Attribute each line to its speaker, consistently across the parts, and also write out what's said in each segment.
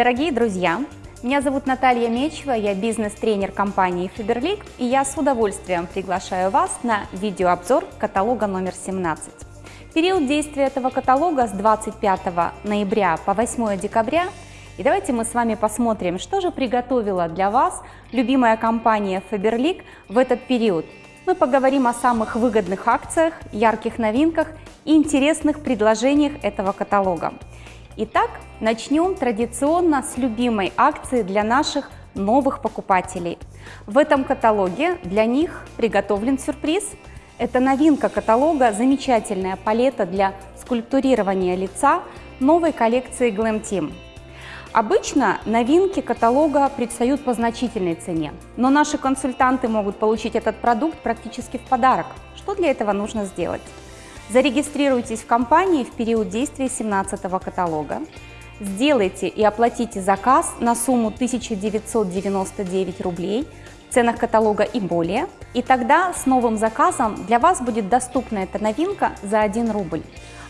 Speaker 1: Дорогие друзья, меня зовут Наталья Мечева, я бизнес-тренер компании Faberlic, и я с удовольствием приглашаю вас на видеообзор каталога номер 17. Период действия этого каталога с 25 ноября по 8 декабря, и давайте мы с вами посмотрим, что же приготовила для вас любимая компания Faberlic в этот период. Мы поговорим о самых выгодных акциях, ярких новинках и интересных предложениях этого каталога. Итак, начнем традиционно с любимой акции для наших новых покупателей. В этом каталоге для них приготовлен сюрприз. Это новинка каталога, замечательная палета для скульптурирования лица новой коллекции Glam Team. Обычно новинки каталога предстают по значительной цене, но наши консультанты могут получить этот продукт практически в подарок. Что для этого нужно сделать? Зарегистрируйтесь в компании в период действия 17 каталога, сделайте и оплатите заказ на сумму 1999 рублей в ценах каталога и более, и тогда с новым заказом для вас будет доступна эта новинка за 1 рубль.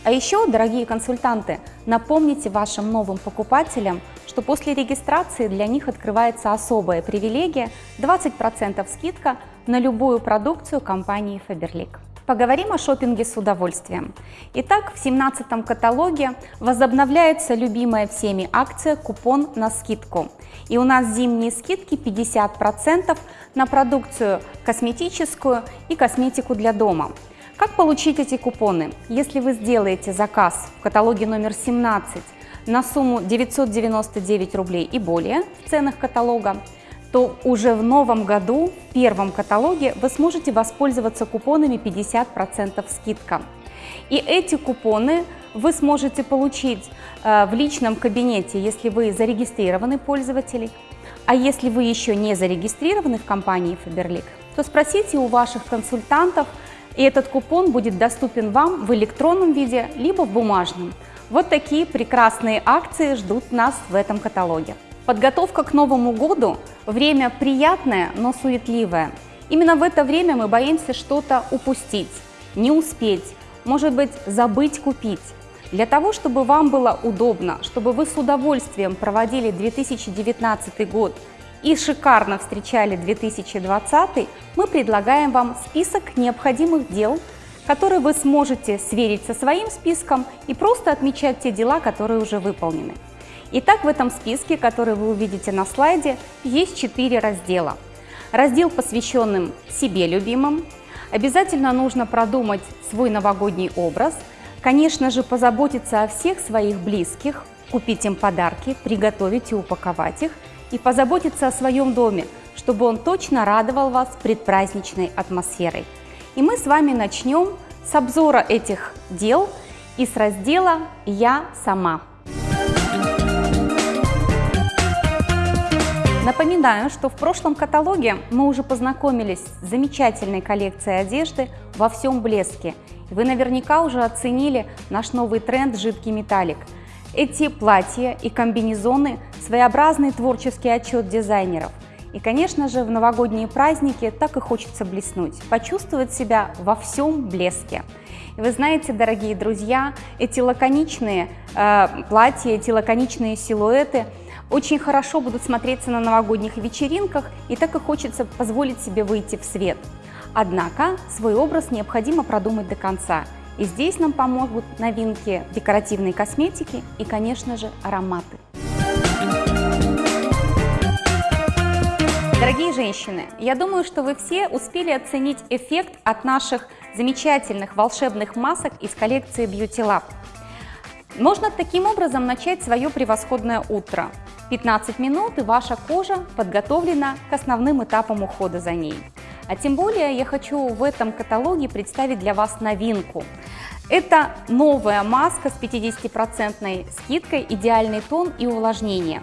Speaker 1: А еще, дорогие консультанты, напомните вашим новым покупателям, что после регистрации для них открывается особая привилегия 20% скидка на любую продукцию компании Faberlic. Поговорим о шопинге с удовольствием. Итак, в 17 каталоге возобновляется любимая всеми акция «Купон на скидку». И у нас зимние скидки 50% на продукцию косметическую и косметику для дома. Как получить эти купоны? Если вы сделаете заказ в каталоге номер 17 на сумму 999 рублей и более в ценах каталога, то уже в новом году, в первом каталоге, вы сможете воспользоваться купонами 50% скидка. И эти купоны вы сможете получить э, в личном кабинете, если вы зарегистрированный пользователь. А если вы еще не зарегистрированы в компании Faberlic, то спросите у ваших консультантов, и этот купон будет доступен вам в электронном виде, либо в бумажном. Вот такие прекрасные акции ждут нас в этом каталоге. Подготовка к Новому году – время приятное, но суетливое. Именно в это время мы боимся что-то упустить, не успеть, может быть, забыть купить. Для того, чтобы вам было удобно, чтобы вы с удовольствием проводили 2019 год и шикарно встречали 2020, мы предлагаем вам список необходимых дел, которые вы сможете сверить со своим списком и просто отмечать те дела, которые уже выполнены. Итак, в этом списке, который вы увидите на слайде, есть четыре раздела. Раздел, посвященный себе любимым. Обязательно нужно продумать свой новогодний образ. Конечно же, позаботиться о всех своих близких, купить им подарки, приготовить и упаковать их. И позаботиться о своем доме, чтобы он точно радовал вас предпраздничной атмосферой. И мы с вами начнем с обзора этих дел и с раздела «Я сама». Напоминаю, что в прошлом каталоге мы уже познакомились с замечательной коллекцией одежды во всем блеске. Вы наверняка уже оценили наш новый тренд «Жидкий металлик». Эти платья и комбинезоны – своеобразный творческий отчет дизайнеров. И, конечно же, в новогодние праздники так и хочется блеснуть, почувствовать себя во всем блеске. И вы знаете, дорогие друзья, эти лаконичные э, платья, эти лаконичные силуэты – очень хорошо будут смотреться на новогодних вечеринках, и так и хочется позволить себе выйти в свет. Однако свой образ необходимо продумать до конца. И здесь нам помогут новинки декоративной косметики и, конечно же, ароматы. Дорогие женщины, я думаю, что вы все успели оценить эффект от наших замечательных волшебных масок из коллекции Beauty Lab. Можно таким образом начать свое превосходное утро. 15 минут и ваша кожа подготовлена к основным этапам ухода за ней. А тем более я хочу в этом каталоге представить для вас новинку. Это новая маска с 50% скидкой «Идеальный тон и увлажнение».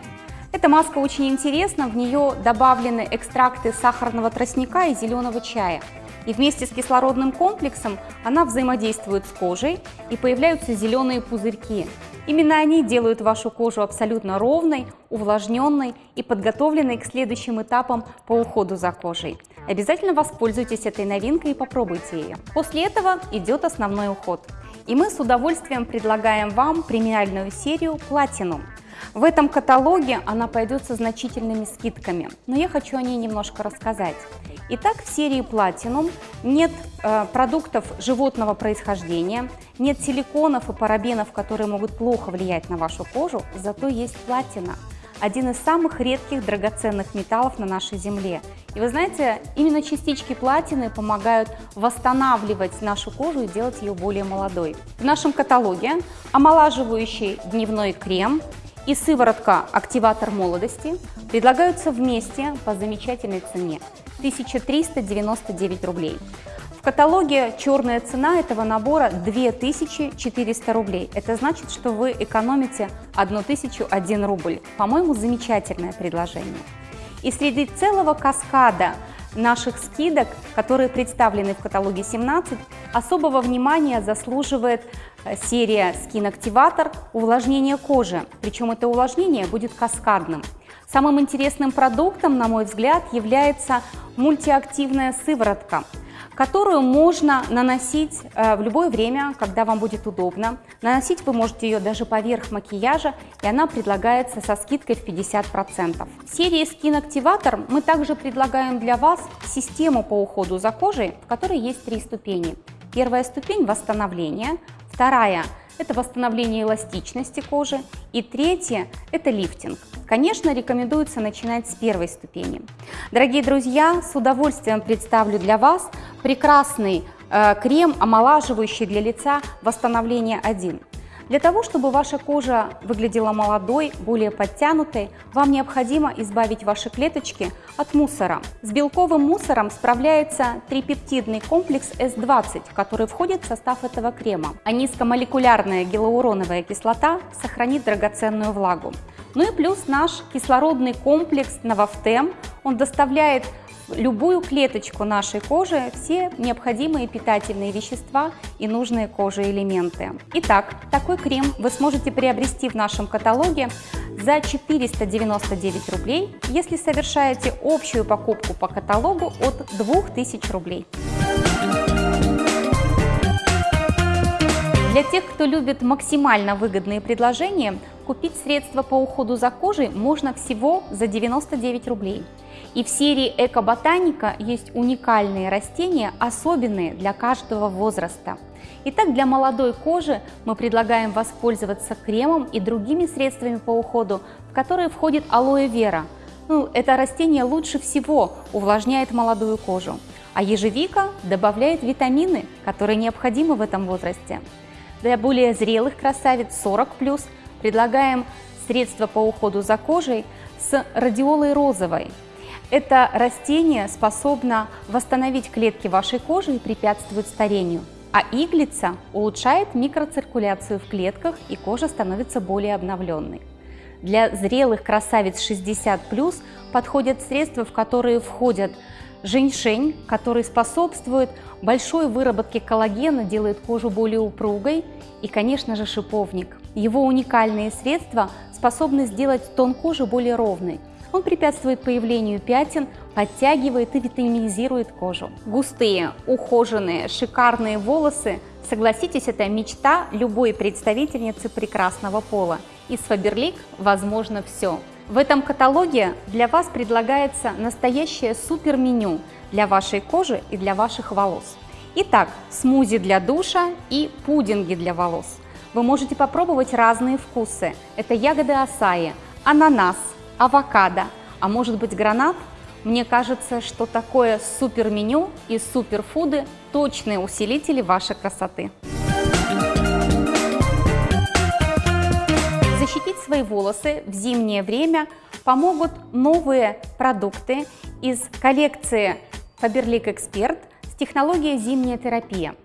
Speaker 1: Эта маска очень интересна, в нее добавлены экстракты сахарного тростника и зеленого чая. И вместе с кислородным комплексом она взаимодействует с кожей и появляются зеленые пузырьки. Именно они делают вашу кожу абсолютно ровной, увлажненной и подготовленной к следующим этапам по уходу за кожей. Обязательно воспользуйтесь этой новинкой и попробуйте ее. После этого идет основной уход. И мы с удовольствием предлагаем вам премиальную серию Platinum. В этом каталоге она пойдет со значительными скидками, но я хочу о ней немножко рассказать. Итак, в серии Platinum нет э, продуктов животного происхождения, нет силиконов и парабенов, которые могут плохо влиять на вашу кожу, зато есть платина – один из самых редких драгоценных металлов на нашей Земле. И вы знаете, именно частички платины помогают восстанавливать нашу кожу и делать ее более молодой. В нашем каталоге омолаживающий дневной крем и сыворотка «Активатор молодости» предлагаются вместе по замечательной цене – 1399 рублей каталоге черная цена этого набора 2400 рублей. Это значит, что вы экономите 1001 рубль. По-моему, замечательное предложение. И среди целого каскада наших скидок, которые представлены в каталоге 17, особого внимания заслуживает серия Skin Activator увлажнение кожи. Причем это увлажнение будет каскадным. Самым интересным продуктом, на мой взгляд, является мультиактивная сыворотка – которую можно наносить э, в любое время, когда вам будет удобно. Наносить вы можете ее даже поверх макияжа, и она предлагается со скидкой в 50%. В серии Skin Activator мы также предлагаем для вас систему по уходу за кожей, в которой есть три ступени. Первая ступень – восстановление, вторая – это восстановление эластичности кожи. И третье – это лифтинг. Конечно, рекомендуется начинать с первой ступени. Дорогие друзья, с удовольствием представлю для вас прекрасный э, крем, омолаживающий для лица «Восстановление 1». Для того, чтобы ваша кожа выглядела молодой, более подтянутой, вам необходимо избавить ваши клеточки от мусора. С белковым мусором справляется трипептидный комплекс S20, который входит в состав этого крема. А низкомолекулярная гиалуроновая кислота сохранит драгоценную влагу. Ну и плюс наш кислородный комплекс Новофтем, он доставляет любую клеточку нашей кожи все необходимые питательные вещества и нужные коже элементы. Итак, такой крем вы сможете приобрести в нашем каталоге за 499 рублей, если совершаете общую покупку по каталогу от 2000 рублей. Для тех, кто любит максимально выгодные предложения, купить средства по уходу за кожей можно всего за 99 рублей. И в серии «Эко-ботаника» есть уникальные растения, особенные для каждого возраста. Итак, для молодой кожи мы предлагаем воспользоваться кремом и другими средствами по уходу, в которые входит алоэ вера. Ну, это растение лучше всего увлажняет молодую кожу. А ежевика добавляет витамины, которые необходимы в этом возрасте. Для более зрелых красавиц 40+, предлагаем средства по уходу за кожей с радиолой розовой. Это растение способно восстановить клетки вашей кожи и препятствует старению. А иглица улучшает микроциркуляцию в клетках и кожа становится более обновленной. Для зрелых красавиц 60+, подходят средства, в которые входят женьшень, который способствует большой выработке коллагена, делает кожу более упругой, и, конечно же, шиповник. Его уникальные средства способны сделать тон кожи более ровной. Он препятствует появлению пятен, подтягивает и витаминизирует кожу. Густые, ухоженные, шикарные волосы, согласитесь, это мечта любой представительницы прекрасного пола. И с Faberlic возможно все. В этом каталоге для вас предлагается настоящее супер-меню для вашей кожи и для ваших волос. Итак, смузи для душа и пудинги для волос. Вы можете попробовать разные вкусы. Это ягоды асаи, ананас, авокадо, а может быть гранат? Мне кажется, что такое супер-меню и суперфуды – точные усилители вашей красоты. Защитить свои волосы в зимнее время помогут новые продукты из коллекции Faberlic Expert с технологией «Зимняя терапия».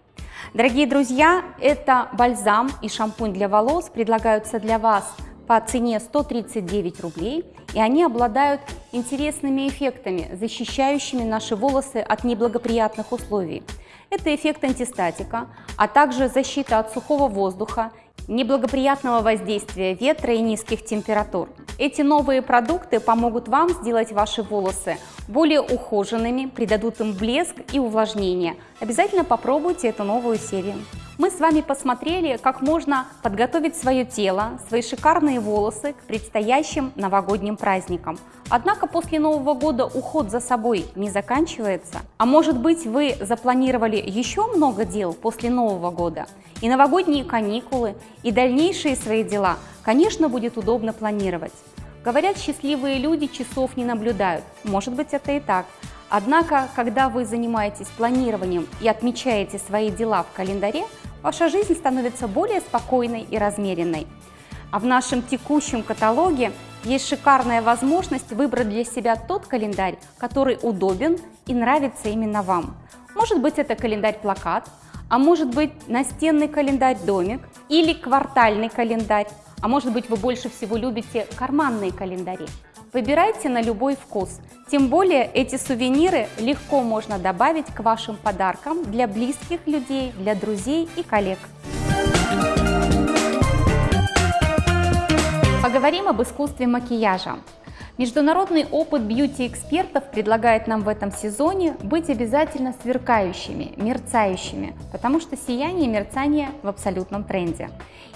Speaker 1: Дорогие друзья, это бальзам и шампунь для волос предлагаются для вас по цене 139 рублей, и они обладают интересными эффектами, защищающими наши волосы от неблагоприятных условий. Это эффект антистатика, а также защита от сухого воздуха неблагоприятного воздействия ветра и низких температур. Эти новые продукты помогут вам сделать ваши волосы более ухоженными, придадут им блеск и увлажнение. Обязательно попробуйте эту новую серию. Мы с вами посмотрели, как можно подготовить свое тело, свои шикарные волосы к предстоящим новогодним праздникам. Однако после Нового года уход за собой не заканчивается. А может быть вы запланировали еще много дел после Нового года? И новогодние каникулы, и дальнейшие свои дела, конечно, будет удобно планировать. Говорят, счастливые люди часов не наблюдают. Может быть это и так. Однако, когда вы занимаетесь планированием и отмечаете свои дела в календаре, ваша жизнь становится более спокойной и размеренной. А в нашем текущем каталоге есть шикарная возможность выбрать для себя тот календарь, который удобен и нравится именно вам. Может быть это календарь-плакат, а может быть настенный календарь-домик или квартальный календарь, а может быть вы больше всего любите карманные календари. Выбирайте на любой вкус. Тем более эти сувениры легко можно добавить к вашим подаркам для близких людей, для друзей и коллег. Поговорим об искусстве макияжа. Международный опыт бьюти-экспертов предлагает нам в этом сезоне быть обязательно сверкающими, мерцающими, потому что сияние и мерцание в абсолютном тренде.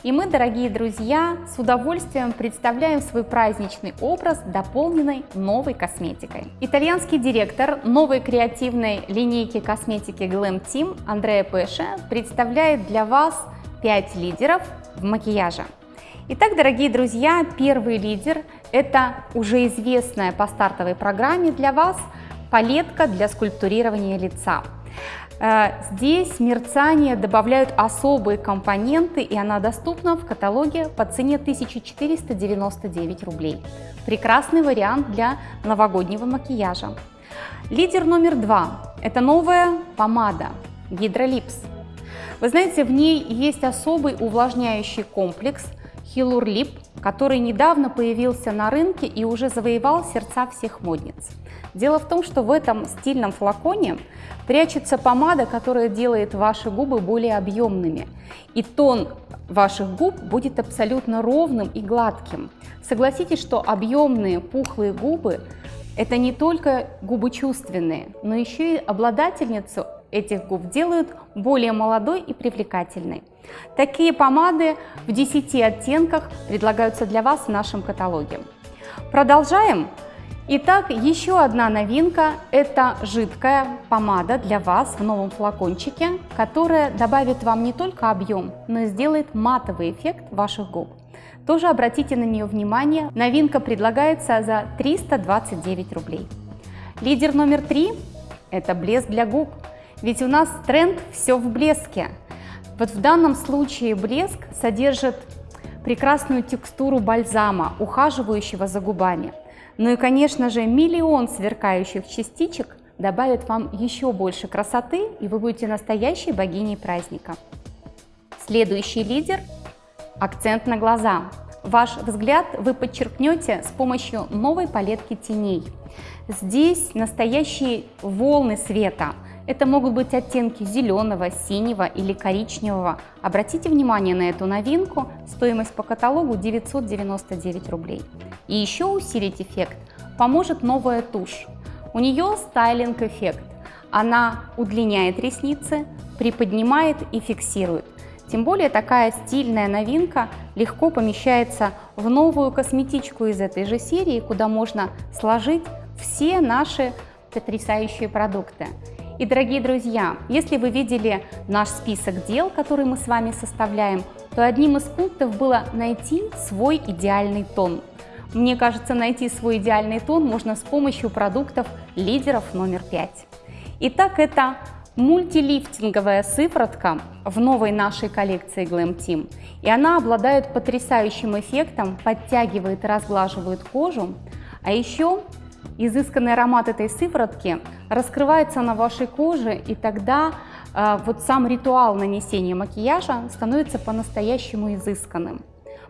Speaker 1: И мы, дорогие друзья, с удовольствием представляем свой праздничный образ, дополненный новой косметикой. Итальянский директор новой креативной линейки косметики Glam Team Андреа Пеше представляет для вас 5 лидеров в макияже. Итак, дорогие друзья, первый лидер – это уже известная по стартовой программе для вас палетка для скульптурирования лица. Э, здесь мерцание добавляют особые компоненты, и она доступна в каталоге по цене 1499 рублей. Прекрасный вариант для новогоднего макияжа. Лидер номер два – это новая помада Гидролипс. Вы знаете, в ней есть особый увлажняющий комплекс – Хилурлип, который недавно появился на рынке и уже завоевал сердца всех модниц. Дело в том, что в этом стильном флаконе прячется помада, которая делает ваши губы более объемными. И тон ваших губ будет абсолютно ровным и гладким. Согласитесь, что объемные пухлые губы – это не только губы чувственные, но еще и обладательницу этих губ делают более молодой и привлекательной. Такие помады в 10 оттенках предлагаются для вас в нашем каталоге. Продолжаем. Итак, еще одна новинка – это жидкая помада для вас в новом флакончике, которая добавит вам не только объем, но и сделает матовый эффект ваших губ. Тоже обратите на нее внимание, новинка предлагается за 329 рублей. Лидер номер три – это блеск для губ. Ведь у нас тренд «все в блеске». Вот в данном случае блеск содержит прекрасную текстуру бальзама, ухаживающего за губами. Ну и, конечно же, миллион сверкающих частичек добавит вам еще больше красоты, и вы будете настоящей богиней праздника. Следующий лидер – акцент на глаза. Ваш взгляд вы подчеркнете с помощью новой палетки теней. Здесь настоящие волны света – это могут быть оттенки зеленого, синего или коричневого. Обратите внимание на эту новинку, стоимость по каталогу 999 рублей. И еще усилить эффект поможет новая тушь. У нее стайлинг-эффект. Она удлиняет ресницы, приподнимает и фиксирует. Тем более такая стильная новинка легко помещается в новую косметичку из этой же серии, куда можно сложить все наши потрясающие продукты. И, дорогие друзья, если вы видели наш список дел, который мы с вами составляем, то одним из пунктов было найти свой идеальный тон. Мне кажется, найти свой идеальный тон можно с помощью продуктов лидеров номер 5. Итак, это мультилифтинговая сыворотка в новой нашей коллекции Glam Team. И она обладает потрясающим эффектом, подтягивает и разглаживает кожу, а еще изысканный аромат этой сыворотки раскрывается на вашей коже, и тогда э, вот сам ритуал нанесения макияжа становится по-настоящему изысканным.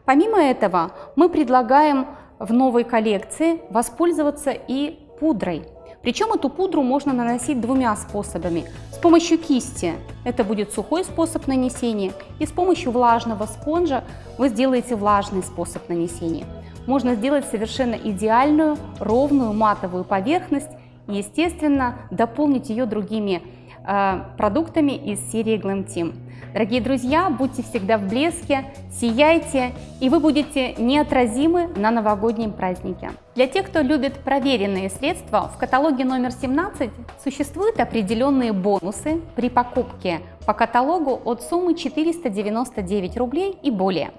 Speaker 1: Помимо этого, мы предлагаем в новой коллекции воспользоваться и пудрой. Причем эту пудру можно наносить двумя способами. С помощью кисти это будет сухой способ нанесения, и с помощью влажного спонжа вы сделаете влажный способ нанесения можно сделать совершенно идеальную, ровную матовую поверхность и, естественно, дополнить ее другими э, продуктами из серии Glam Team. Дорогие друзья, будьте всегда в блеске, сияйте, и вы будете неотразимы на новогоднем празднике. Для тех, кто любит проверенные средства, в каталоге номер 17 существуют определенные бонусы при покупке по каталогу от суммы 499 рублей и более.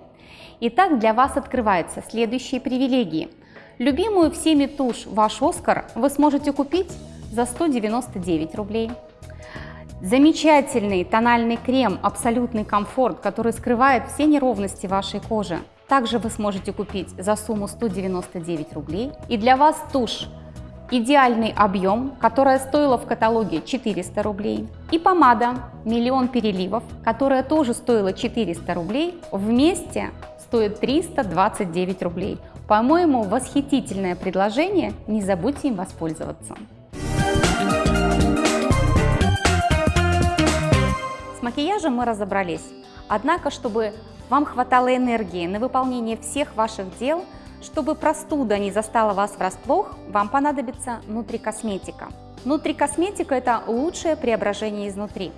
Speaker 1: Итак, для вас открываются следующие привилегии. Любимую всеми тушь «Ваш Оскар» вы сможете купить за 199 рублей. Замечательный тональный крем «Абсолютный комфорт», который скрывает все неровности вашей кожи. Также вы сможете купить за сумму 199 рублей. И для вас тушь идеальный объем, которая стоила в каталоге 400 рублей. И помада «Миллион переливов», которая тоже стоила 400 рублей, вместе стоит 329 рублей. По-моему, восхитительное предложение, не забудьте им воспользоваться. макияжем мы разобрались. Однако, чтобы вам хватало энергии на выполнение всех ваших дел, чтобы простуда не застала вас врасплох, вам понадобится внутрикосметика. Внутрикосметика – это лучшее преображение изнутри.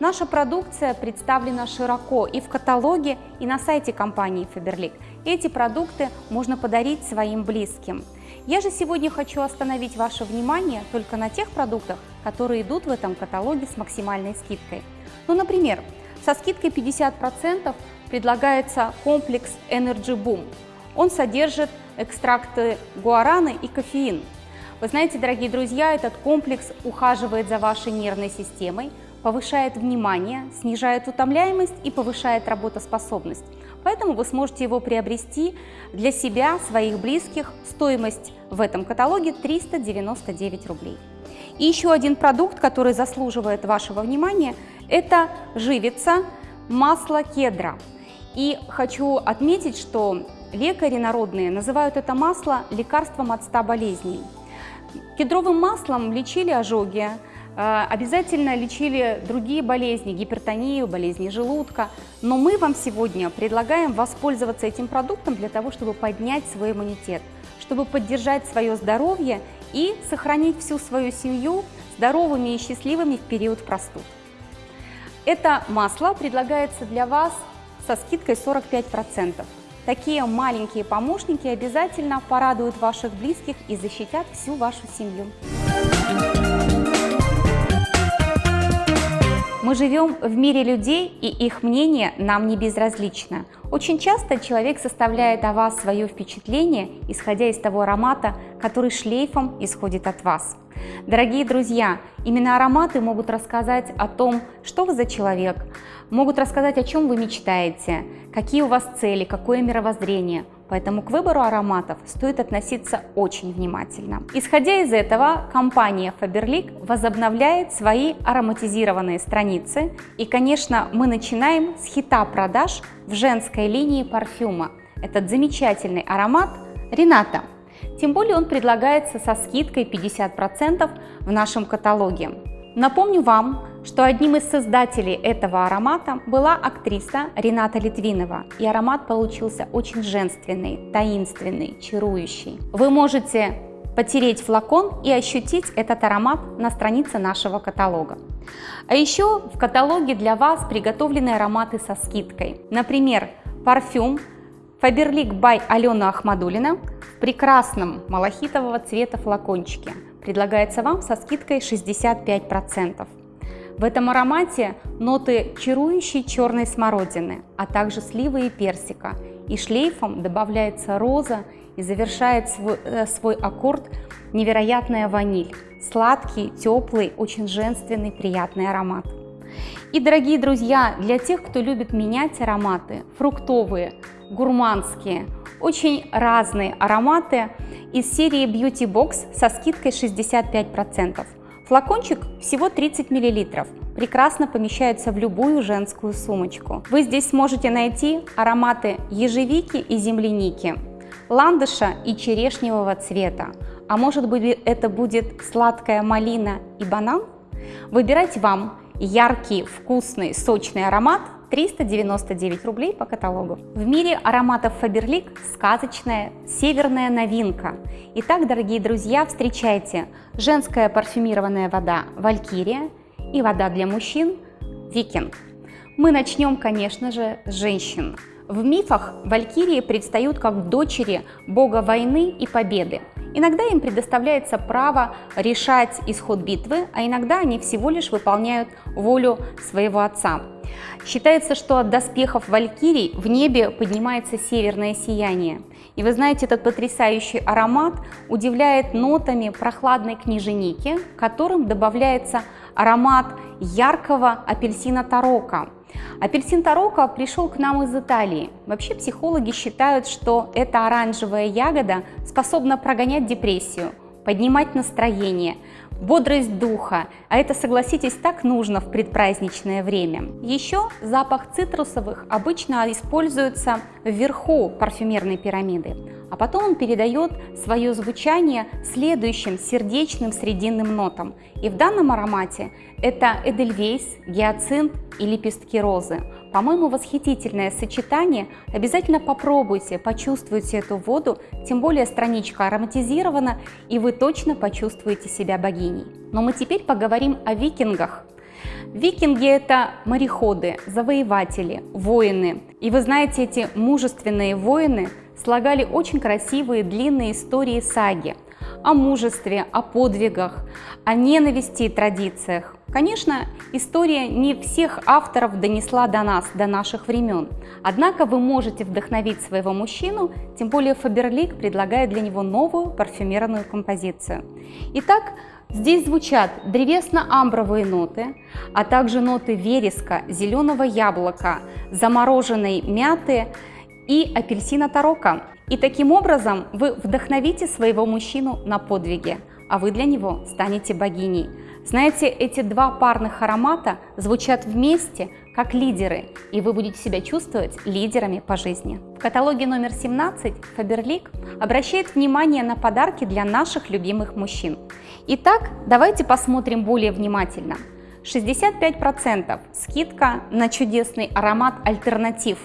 Speaker 1: Наша продукция представлена широко и в каталоге, и на сайте компании Faberlic. Эти продукты можно подарить своим близким. Я же сегодня хочу остановить ваше внимание только на тех продуктах, которые идут в этом каталоге с максимальной скидкой. Ну, например, со скидкой 50% предлагается комплекс Energy Boom. Он содержит экстракты гуараны и кофеин. Вы знаете, дорогие друзья, этот комплекс ухаживает за вашей нервной системой, повышает внимание, снижает утомляемость и повышает работоспособность. Поэтому вы сможете его приобрести для себя, своих близких. Стоимость в этом каталоге 399 рублей. И еще один продукт, который заслуживает вашего внимания, это живица масло кедра. И хочу отметить, что лекари народные называют это масло лекарством от 100 болезней. Кедровым маслом лечили ожоги, обязательно лечили другие болезни, гипертонию, болезни желудка. Но мы вам сегодня предлагаем воспользоваться этим продуктом для того, чтобы поднять свой иммунитет, чтобы поддержать свое здоровье и сохранить всю свою семью здоровыми и счастливыми в период простуд. Это масло предлагается для вас со скидкой 45%. Такие маленькие помощники обязательно порадуют ваших близких и защитят всю вашу семью. Мы живем в мире людей, и их мнение нам не безразлично. Очень часто человек составляет о вас свое впечатление, исходя из того аромата, который шлейфом исходит от вас. Дорогие друзья, именно ароматы могут рассказать о том, что вы за человек, могут рассказать, о чем вы мечтаете, какие у вас цели, какое мировоззрение. Поэтому к выбору ароматов стоит относиться очень внимательно. Исходя из этого, компания Faberlic возобновляет свои ароматизированные страницы. И, конечно, мы начинаем с хита продаж в женской линии парфюма. Этот замечательный аромат Рената. Тем более он предлагается со скидкой 50% в нашем каталоге. Напомню вам, что одним из создателей этого аромата была актриса Рената Литвинова, и аромат получился очень женственный, таинственный, чарующий. Вы можете потереть флакон и ощутить этот аромат на странице нашего каталога. А еще в каталоге для вас приготовлены ароматы со скидкой. Например, парфюм Faberlic by Алена Ахмадулина в прекрасном малахитового цвета флакончике предлагается вам со скидкой 65%. В этом аромате ноты чарующей черной смородины, а также сливы и персика. И шлейфом добавляется роза и завершает свой, э, свой аккорд невероятная ваниль. Сладкий, теплый, очень женственный, приятный аромат. И, дорогие друзья, для тех, кто любит менять ароматы, фруктовые, гурманские, очень разные ароматы из серии Beauty Box со скидкой 65%. Флакончик всего 30 мл, прекрасно помещается в любую женскую сумочку. Вы здесь сможете найти ароматы ежевики и земляники, ландыша и черешневого цвета, а может быть это будет сладкая малина и банан? Выбирать вам яркий, вкусный, сочный аромат 399 рублей по каталогу. В мире ароматов Faberlic сказочная северная новинка. Итак, дорогие друзья, встречайте женская парфюмированная вода Валькирия и вода для мужчин Викинг. Мы начнем, конечно же, с женщин. В мифах валькирии предстают как дочери бога войны и победы. Иногда им предоставляется право решать исход битвы, а иногда они всего лишь выполняют волю своего отца. Считается, что от доспехов валькирий в небе поднимается северное сияние. И вы знаете, этот потрясающий аромат удивляет нотами прохладной книженики, которым добавляется аромат яркого апельсина тарока. Апельсин тарока пришел к нам из Италии. Вообще психологи считают, что эта оранжевая ягода способна прогонять депрессию, поднимать настроение, бодрость духа, а это, согласитесь, так нужно в предпраздничное время. Еще запах цитрусовых обычно используется вверху парфюмерной пирамиды, а потом он передает свое звучание следующим сердечным срединным нотам. И в данном аромате это эдельвейс, гиацинт и лепестки розы. По-моему, восхитительное сочетание. Обязательно попробуйте, почувствуйте эту воду, тем более страничка ароматизирована, и вы точно почувствуете себя богиней. Но мы теперь поговорим о викингах. Викинги – это мореходы, завоеватели, воины. И вы знаете, эти мужественные воины слагали очень красивые длинные истории саги о мужестве, о подвигах, о ненависти и традициях. Конечно, история не всех авторов донесла до нас, до наших времен. Однако вы можете вдохновить своего мужчину, тем более Фаберлик предлагает для него новую парфюмерную композицию. Итак, здесь звучат древесно-амбровые ноты, а также ноты вереска, зеленого яблока, замороженной мяты и апельсина тарока. И таким образом вы вдохновите своего мужчину на подвиги, а вы для него станете богиней. Знаете, эти два парных аромата звучат вместе как лидеры, и вы будете себя чувствовать лидерами по жизни. В каталоге номер 17 Faberlic обращает внимание на подарки для наших любимых мужчин. Итак, давайте посмотрим более внимательно. 65% скидка на чудесный аромат альтернатив.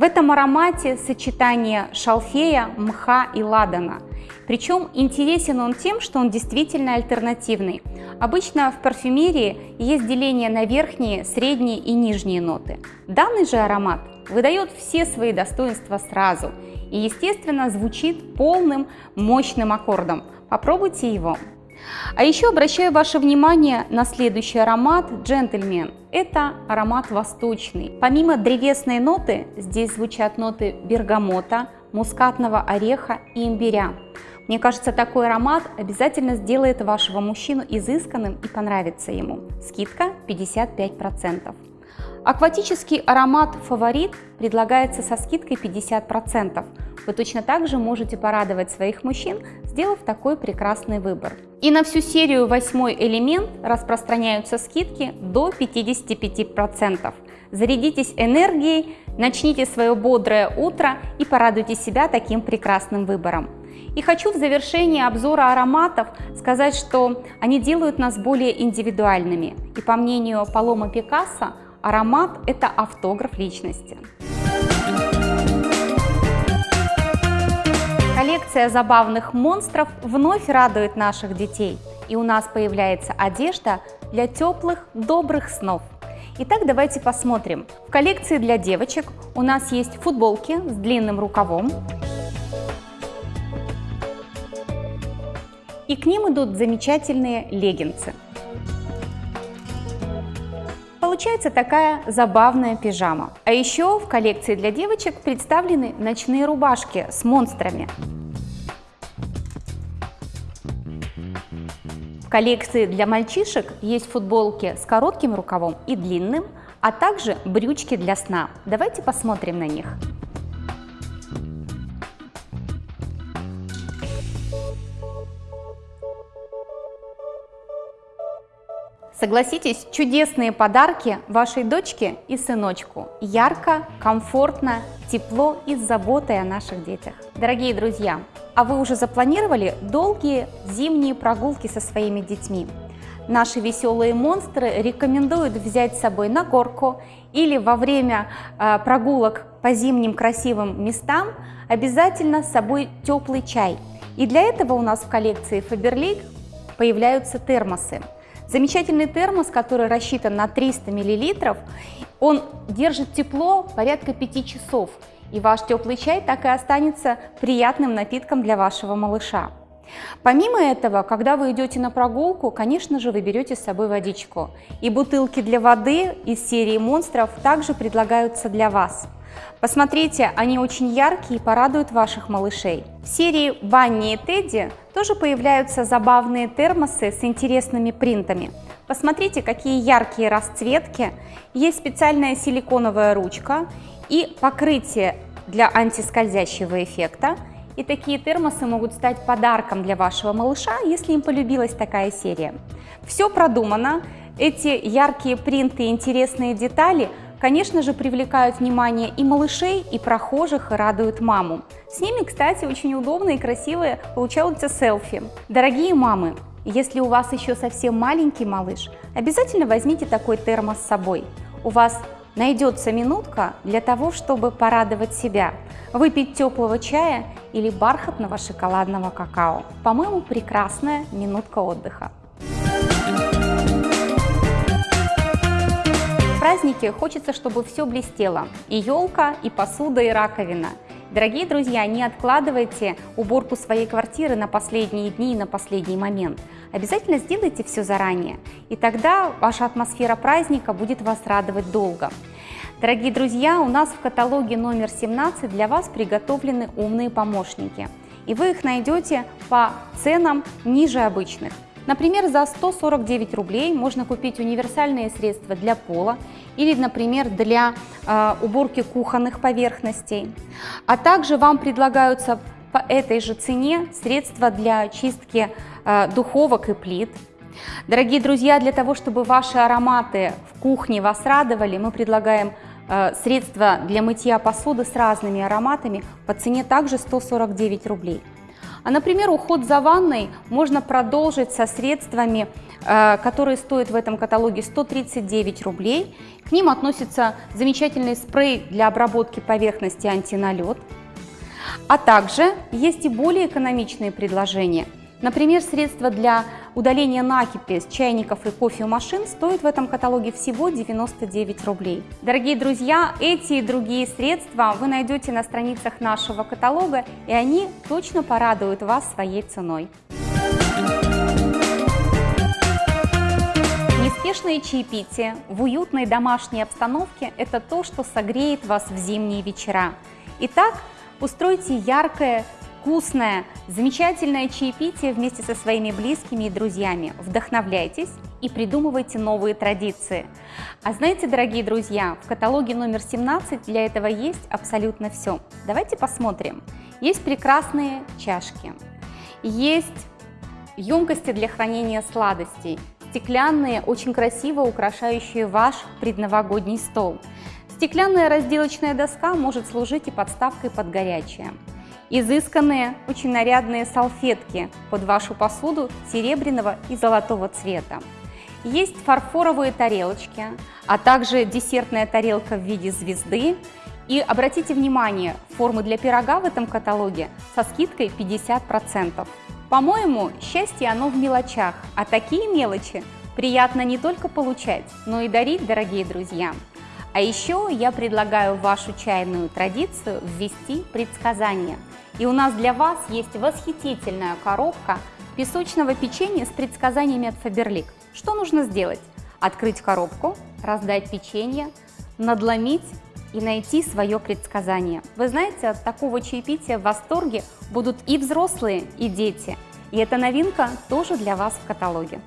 Speaker 1: В этом аромате сочетание шалфея, мха и ладана. Причем интересен он тем, что он действительно альтернативный. Обычно в парфюмерии есть деление на верхние, средние и нижние ноты. Данный же аромат выдает все свои достоинства сразу и, естественно, звучит полным мощным аккордом. Попробуйте его. А еще обращаю ваше внимание на следующий аромат «Джентльмен». Это аромат восточный. Помимо древесной ноты, здесь звучат ноты бергамота, мускатного ореха и имбиря. Мне кажется, такой аромат обязательно сделает вашего мужчину изысканным и понравится ему. Скидка 55%. Акватический аромат «Фаворит» предлагается со скидкой 50%. Вы точно так же можете порадовать своих мужчин, сделав такой прекрасный выбор. И на всю серию «Восьмой элемент» распространяются скидки до 55%. Зарядитесь энергией, начните свое бодрое утро и порадуйте себя таким прекрасным выбором. И хочу в завершении обзора ароматов сказать, что они делают нас более индивидуальными. И по мнению Палома Пикассо, аромат – это автограф личности. Коллекция забавных монстров вновь радует наших детей. И у нас появляется одежда для теплых, добрых снов. Итак, давайте посмотрим. В коллекции для девочек у нас есть футболки с длинным рукавом, и к ним идут замечательные леггинсы. Получается такая забавная пижама. А еще в коллекции для девочек представлены ночные рубашки с монстрами. В коллекции для мальчишек есть футболки с коротким рукавом и длинным, а также брючки для сна. Давайте посмотрим на них. Согласитесь, чудесные подарки вашей дочке и сыночку. Ярко, комфортно, тепло и с заботой о наших детях. Дорогие друзья, а вы уже запланировали долгие зимние прогулки со своими детьми? Наши веселые монстры рекомендуют взять с собой на горку или во время э, прогулок по зимним красивым местам обязательно с собой теплый чай. И для этого у нас в коллекции Faberlic появляются термосы. Замечательный термос, который рассчитан на 300 мл, он держит тепло порядка 5 часов, и ваш теплый чай так и останется приятным напитком для вашего малыша. Помимо этого, когда вы идете на прогулку, конечно же, вы берете с собой водичку. И бутылки для воды из серии монстров также предлагаются для вас. Посмотрите, они очень яркие и порадуют ваших малышей. В серии Банни и Тедди тоже появляются забавные термосы с интересными принтами. Посмотрите, какие яркие расцветки. Есть специальная силиконовая ручка и покрытие для антискользящего эффекта. И такие термосы могут стать подарком для вашего малыша, если им полюбилась такая серия. Все продумано. Эти яркие принты и интересные детали, конечно же, привлекают внимание и малышей, и прохожих, и радуют маму. С ними, кстати, очень удобно и красиво получаются селфи. Дорогие мамы, если у вас еще совсем маленький малыш, обязательно возьмите такой термос с собой. У вас найдется минутка для того, чтобы порадовать себя, выпить теплого чая или бархатного шоколадного какао. По-моему, прекрасная минутка отдыха. В празднике хочется, чтобы все блестело. И елка, и посуда, и раковина. Дорогие друзья, не откладывайте уборку своей квартиры на последние дни и на последний момент. Обязательно сделайте все заранее, и тогда ваша атмосфера праздника будет вас радовать долго. Дорогие друзья, у нас в каталоге номер 17 для вас приготовлены умные помощники. И вы их найдете по ценам ниже обычных. Например, за 149 рублей можно купить универсальные средства для пола или, например, для э, уборки кухонных поверхностей. А также вам предлагаются по этой же цене средства для чистки э, духовок и плит. Дорогие друзья, для того, чтобы ваши ароматы в кухне вас радовали, мы предлагаем э, средства для мытья посуды с разными ароматами по цене также 149 рублей. А, например, уход за ванной можно продолжить со средствами, э, которые стоят в этом каталоге 139 рублей. К ним относится замечательный спрей для обработки поверхности антиналет. А также есть и более экономичные предложения – Например, средства для удаления накипи с чайников и кофемашин стоят в этом каталоге всего 99 рублей. Дорогие друзья, эти и другие средства вы найдете на страницах нашего каталога, и они точно порадуют вас своей ценой. Неспешные чаепития в уютной домашней обстановке – это то, что согреет вас в зимние вечера. Итак, устройте яркое, вкусное, замечательное чаепитие вместе со своими близкими и друзьями. Вдохновляйтесь и придумывайте новые традиции. А знаете, дорогие друзья, в каталоге номер 17 для этого есть абсолютно все. Давайте посмотрим. Есть прекрасные чашки, есть емкости для хранения сладостей, стеклянные, очень красиво украшающие ваш предновогодний стол. Стеклянная разделочная доска может служить и подставкой под горячее изысканные, очень нарядные салфетки под вашу посуду серебряного и золотого цвета. Есть фарфоровые тарелочки, а также десертная тарелка в виде звезды. И обратите внимание, формы для пирога в этом каталоге со скидкой 50%. По-моему, счастье оно в мелочах, а такие мелочи приятно не только получать, но и дарить, дорогие друзья. А еще я предлагаю вашу чайную традицию ввести предсказания – и у нас для вас есть восхитительная коробка песочного печенья с предсказаниями от Faberlic. Что нужно сделать? Открыть коробку, раздать печенье, надломить и найти свое предсказание. Вы знаете, от такого чаепития в восторге будут и взрослые, и дети. И эта новинка тоже для вас в каталоге.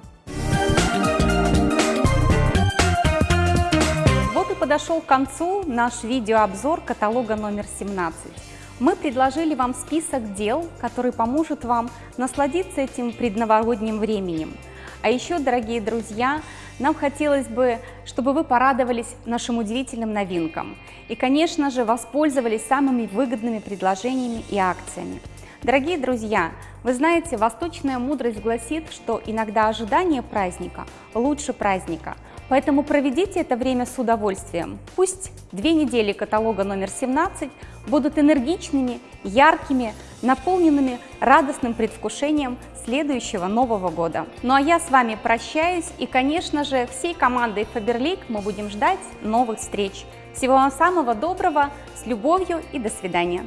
Speaker 1: Вот и подошел к концу наш видеообзор каталога номер 17 мы предложили вам список дел, который поможет вам насладиться этим предновогодним временем. А еще, дорогие друзья, нам хотелось бы, чтобы вы порадовались нашим удивительным новинкам и, конечно же, воспользовались самыми выгодными предложениями и акциями. Дорогие друзья, вы знаете, восточная мудрость гласит, что иногда ожидание праздника лучше праздника. Поэтому проведите это время с удовольствием. Пусть две недели каталога номер 17 будут энергичными, яркими, наполненными радостным предвкушением следующего Нового года. Ну а я с вами прощаюсь и, конечно же, всей командой Faberlic мы будем ждать новых встреч. Всего вам самого доброго, с любовью и до свидания.